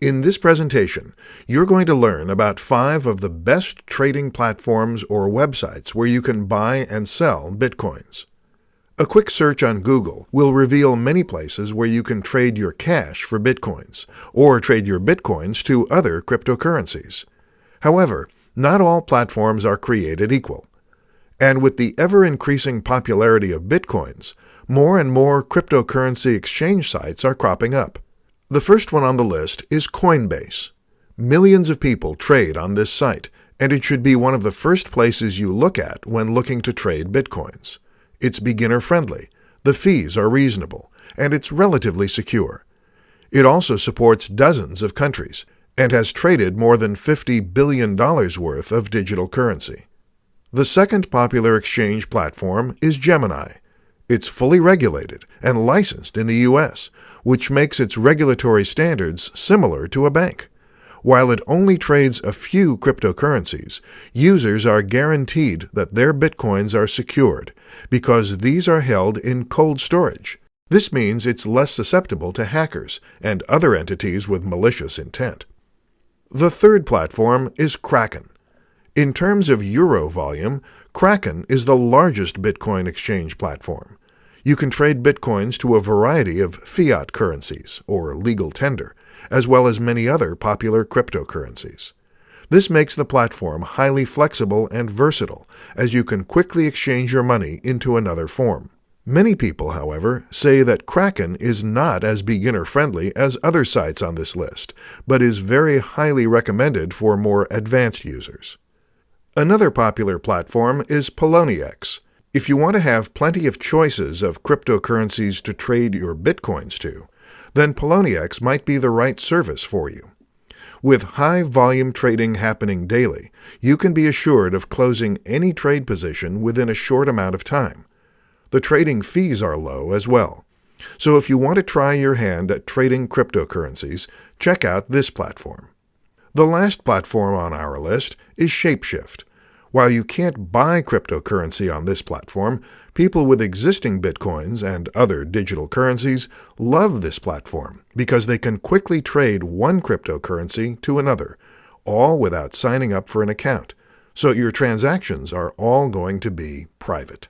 In this presentation, you're going to learn about five of the best trading platforms or websites where you can buy and sell Bitcoins. A quick search on Google will reveal many places where you can trade your cash for Bitcoins, or trade your Bitcoins to other cryptocurrencies. However, not all platforms are created equal. And with the ever-increasing popularity of Bitcoins, more and more cryptocurrency exchange sites are cropping up. The first one on the list is Coinbase. Millions of people trade on this site, and it should be one of the first places you look at when looking to trade bitcoins. It's beginner-friendly, the fees are reasonable, and it's relatively secure. It also supports dozens of countries and has traded more than $50 billion worth of digital currency. The second popular exchange platform is Gemini. It's fully regulated and licensed in the U.S., which makes its regulatory standards similar to a bank. While it only trades a few cryptocurrencies, users are guaranteed that their bitcoins are secured because these are held in cold storage. This means it's less susceptible to hackers and other entities with malicious intent. The third platform is Kraken. In terms of euro volume, Kraken is the largest Bitcoin exchange platform. You can trade bitcoins to a variety of fiat currencies, or legal tender, as well as many other popular cryptocurrencies. This makes the platform highly flexible and versatile, as you can quickly exchange your money into another form. Many people, however, say that Kraken is not as beginner-friendly as other sites on this list, but is very highly recommended for more advanced users. Another popular platform is Poloniex, if you want to have plenty of choices of cryptocurrencies to trade your bitcoins to, then Poloniex might be the right service for you. With high volume trading happening daily, you can be assured of closing any trade position within a short amount of time. The trading fees are low as well. So if you want to try your hand at trading cryptocurrencies, check out this platform. The last platform on our list is Shapeshift. While you can't buy cryptocurrency on this platform, people with existing bitcoins and other digital currencies love this platform because they can quickly trade one cryptocurrency to another, all without signing up for an account. So your transactions are all going to be private.